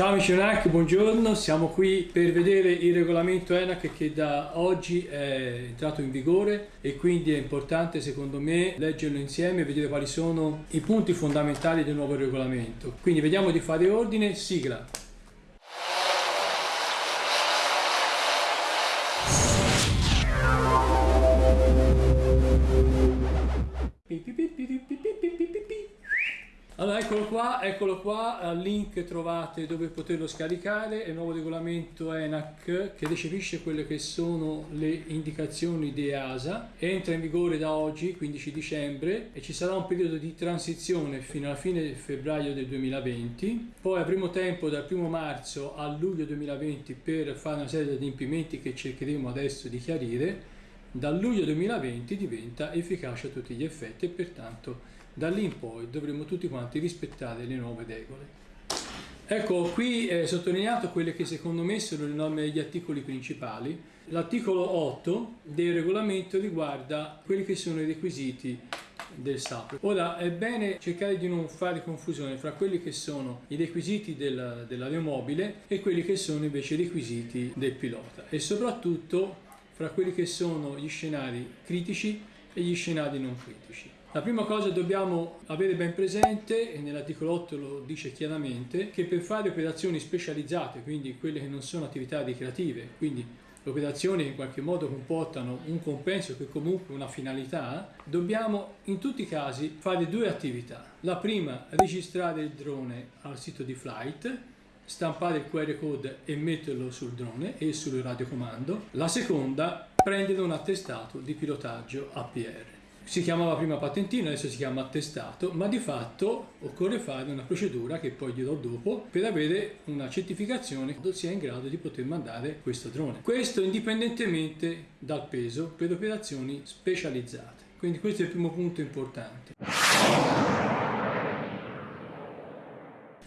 Ciao amici UNAC, buongiorno, siamo qui per vedere il regolamento ENAC che da oggi è entrato in vigore e quindi è importante secondo me leggerlo insieme e vedere quali sono i punti fondamentali del nuovo regolamento. Quindi vediamo di fare ordine, sigla. Allora eccolo qua, eccolo qua, al link trovate dove poterlo scaricare, il nuovo regolamento ENAC che recepisce quelle che sono le indicazioni di EASA, entra in vigore da oggi, 15 dicembre, e ci sarà un periodo di transizione fino alla fine del febbraio del 2020, poi avremo tempo dal 1 marzo a luglio 2020 per fare una serie di adempimenti che cercheremo adesso di chiarire, dal luglio 2020 diventa efficace a tutti gli effetti e pertanto da lì in poi dovremo tutti quanti rispettare le nuove regole. Ecco, qui è sottolineato quelle che secondo me sono le norme degli articoli principali. L'articolo 8 del regolamento riguarda quelli che sono i requisiti del SAP. Ora è bene cercare di non fare confusione fra quelli che sono i requisiti del, dell'aeromobile e quelli che sono invece i requisiti del pilota e soprattutto fra quelli che sono gli scenari critici e gli scenari non critici. La prima cosa dobbiamo avere ben presente, e nell'articolo 8 lo dice chiaramente, che per fare operazioni specializzate, quindi quelle che non sono attività ricreative, quindi operazioni che in qualche modo comportano un compenso che comunque una finalità, dobbiamo in tutti i casi fare due attività. La prima, registrare il drone al sito di flight, stampare il QR code e metterlo sul drone e sul radiocomando. La seconda, prendere un attestato di pilotaggio APR. Si chiamava prima patentino, adesso si chiama attestato, ma di fatto occorre fare una procedura che poi dirò dopo per avere una certificazione che sia in grado di poter mandare questo drone. Questo indipendentemente dal peso per operazioni specializzate. Quindi questo è il primo punto importante.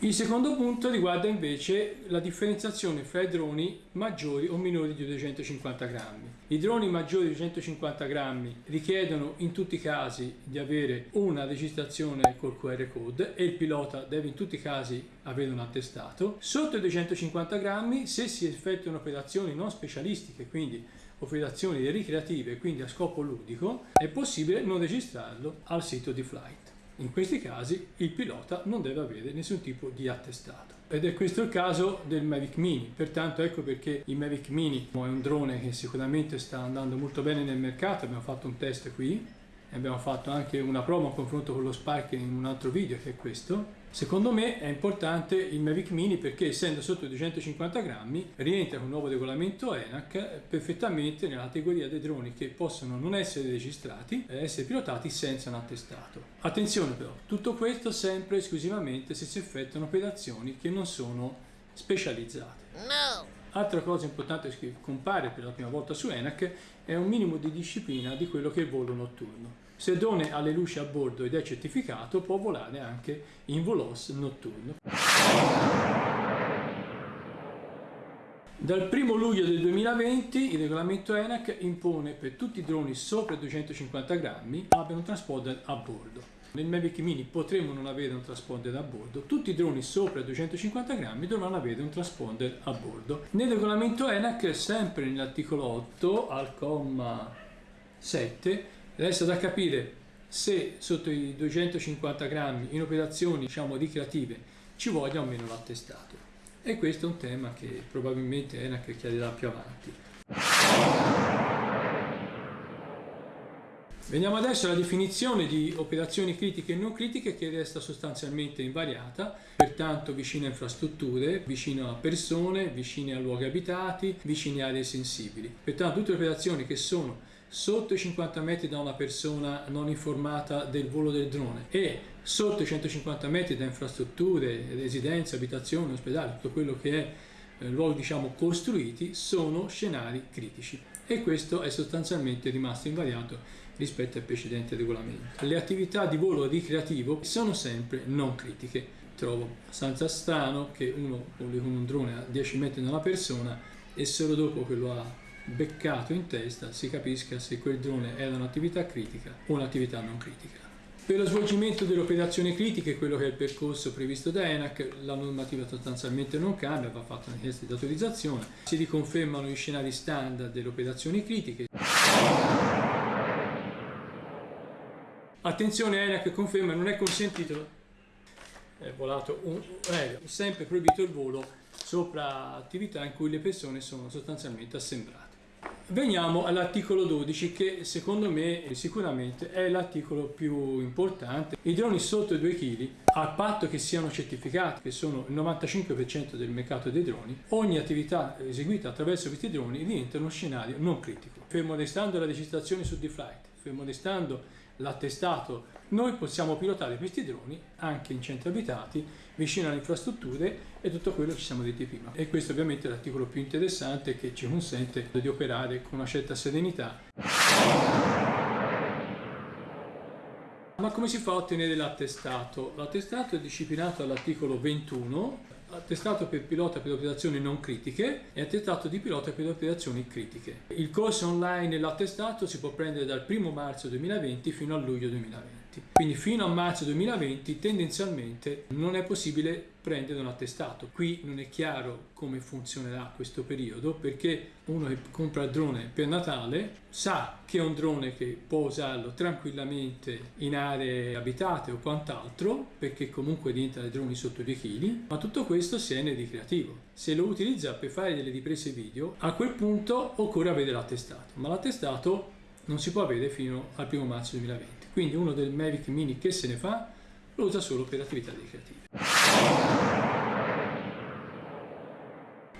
Il secondo punto riguarda invece la differenziazione fra i droni maggiori o minori di 250 grammi. I droni maggiori di 250 grammi richiedono in tutti i casi di avere una registrazione col QR code e il pilota deve in tutti i casi avere un attestato. Sotto i 250 grammi, se si effettuano operazioni non specialistiche, quindi operazioni ricreative, quindi a scopo ludico, è possibile non registrarlo al sito di Flight. In questi casi il pilota non deve avere nessun tipo di attestato. Ed è questo il caso del Mavic Mini, pertanto ecco perché il Mavic Mini è un drone che sicuramente sta andando molto bene nel mercato, abbiamo fatto un test qui, abbiamo fatto anche una prova a confronto con lo Spark in un altro video che è questo. Secondo me è importante il Mavic Mini perché essendo sotto i 250 grammi rientra con il nuovo regolamento ENAC perfettamente nella categoria dei droni che possono non essere registrati e essere pilotati senza un attestato. Attenzione però, tutto questo sempre esclusivamente se si effettuano operazioni che non sono specializzate. No! Altra cosa importante che compare per la prima volta su ENAC è un minimo di disciplina di quello che è il volo notturno. Se il drone ha le luci a bordo ed è certificato può volare anche in volos notturno. Dal 1 luglio del 2020 il regolamento ENAC impone per tutti i droni sopra i 250 grammi abbiano un transponder a bordo. Nel Mavic Mini potremmo non avere un transponder a bordo, tutti i droni sopra i 250 grammi dovranno avere un transponder a bordo. Nel regolamento ENAC, sempre nell'articolo 8, al comma 7, resta da capire se sotto i 250 grammi in operazioni diciamo ricreative ci voglia o meno l'attestato. E questo è un tema che probabilmente ENAC chiarirà più avanti. Veniamo adesso alla definizione di operazioni critiche e non critiche che resta sostanzialmente invariata, pertanto vicino a infrastrutture, vicino a persone, vicine a luoghi abitati, vicine a aree sensibili. Pertanto tutte le operazioni che sono sotto i 50 metri da una persona non informata del volo del drone e sotto i 150 metri da infrastrutture, residenze, abitazioni, ospedali, tutto quello che è eh, luoghi diciamo costruiti sono scenari critici e questo è sostanzialmente rimasto invariato rispetto al precedente regolamento. Le attività di volo ricreativo sono sempre non critiche. Trovo abbastanza strano che uno voli con un drone a 10 metri da una persona e solo dopo che lo ha beccato in testa si capisca se quel drone era un'attività critica o un'attività non critica. Per lo svolgimento delle operazioni critiche, quello che è il percorso previsto da ENAC, la normativa sostanzialmente non cambia, va fatta una richiesta di autorizzazione, si riconfermano gli scenari standard delle operazioni critiche. Attenzione, ENAC conferma non è consentito, è volato un aereo, sempre proibito il volo sopra attività in cui le persone sono sostanzialmente assemblate. Veniamo all'articolo 12 che secondo me sicuramente è l'articolo più importante. I droni sotto i 2 kg, a patto che siano certificati, che sono il 95% del mercato dei droni, ogni attività eseguita attraverso questi droni diventa uno scenario non critico. Fermo restando la registrazione su D-Flight, fermo restando l'attestato, noi possiamo pilotare questi droni anche in centri abitati, vicino alle infrastrutture e tutto quello che ci siamo detti prima. E questo ovviamente è l'articolo più interessante che ci consente di operare con una certa serenità. Ma come si fa a ottenere l'attestato? L'attestato è disciplinato all'articolo 21 attestato per pilota per operazioni non critiche e attestato di pilota per operazioni critiche. Il corso online e l'attestato si può prendere dal 1 marzo 2020 fino a luglio 2020. Quindi fino a marzo 2020 tendenzialmente non è possibile prendere un attestato. Qui non è chiaro come funzionerà questo periodo perché uno che compra il drone per Natale sa che è un drone che può usarlo tranquillamente in aree abitate o quant'altro perché comunque diventa dei droni sotto 2 kg, ma tutto questo se è nel ricreativo. Se lo utilizza per fare delle riprese video, a quel punto occorre avere l'attestato, ma l'attestato non si può avere fino al 1 marzo 2020. Quindi uno del Mavic Mini che se ne fa lo usa solo per attività ricreative.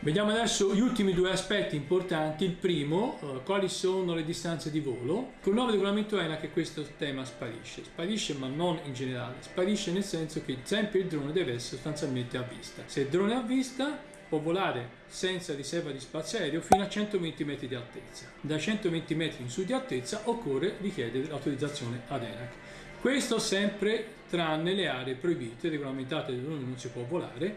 Vediamo adesso gli ultimi due aspetti importanti. Il primo, eh, quali sono le distanze di volo. Con il nuovo regolamento ENA questo tema sparisce. Sparisce ma non in generale. Sparisce nel senso che sempre il drone deve essere sostanzialmente a vista. Se il drone è a vista può volare senza riserva di spazio aereo fino a 120 metri di altezza. Da 120 metri in su di altezza occorre richiedere l'autorizzazione ad ENAC. Questo sempre tranne le aree proibite, regolamentate dove non si può volare,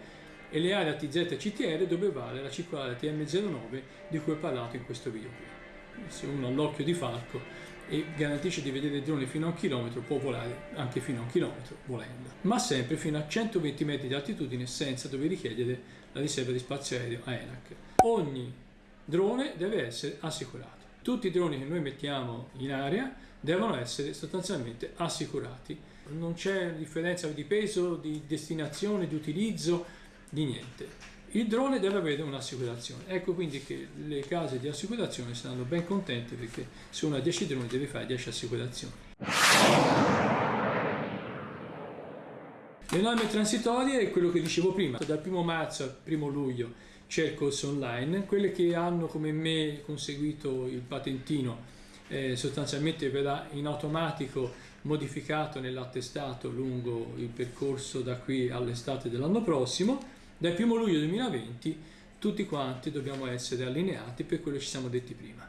e le aree ATZ e CTR dove vale la circolare TM09 di cui ho parlato in questo video qui. Se uno ha l'occhio di falco e garantisce di vedere il drone fino a un chilometro può volare anche fino a un chilometro volendo, ma sempre fino a 120 metri di altitudine senza dover richiedere la riserva di spazio aereo a ENAC. Ogni drone deve essere assicurato. Tutti i droni che noi mettiamo in aria devono essere sostanzialmente assicurati. Non c'è differenza di peso, di destinazione, di utilizzo, di niente il drone deve avere un'assicurazione. Ecco quindi che le case di assicurazione saranno ben contente perché se uno ha 10 droni deve fare 10 assicurazioni. Le norme transitorie è quello che dicevo prima, dal 1 marzo al 1 luglio c'è il corso online, quelle che hanno come me conseguito il patentino eh, sostanzialmente verrà in automatico modificato nell'attestato lungo il percorso da qui all'estate dell'anno prossimo dal 1 luglio 2020 tutti quanti dobbiamo essere allineati per quello che ci siamo detti prima.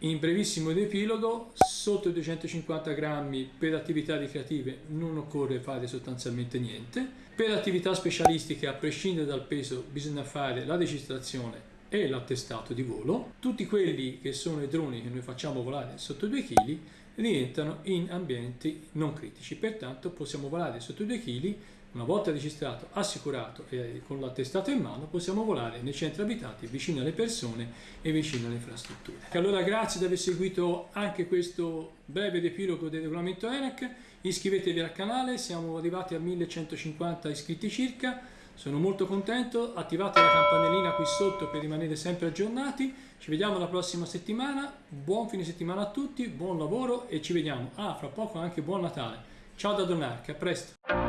In brevissimo riepilogo, sotto i 250 grammi per attività ricreative non occorre fare sostanzialmente niente. Per attività specialistiche, a prescindere dal peso, bisogna fare la registrazione e l'attestato di volo. Tutti quelli che sono i droni che noi facciamo volare sotto i 2 kg rientrano in ambienti non critici, pertanto possiamo volare sotto i 2 kg una volta registrato, assicurato e con l'attestato in mano possiamo volare nei centri abitati vicino alle persone e vicino alle infrastrutture. Allora grazie di aver seguito anche questo breve riepilogo del regolamento ENAC, iscrivetevi al canale, siamo arrivati a 1150 iscritti circa, sono molto contento, attivate la campanellina qui sotto per rimanere sempre aggiornati, ci vediamo la prossima settimana, buon fine settimana a tutti, buon lavoro e ci vediamo, ah fra poco anche buon Natale. Ciao da Donarca, a presto!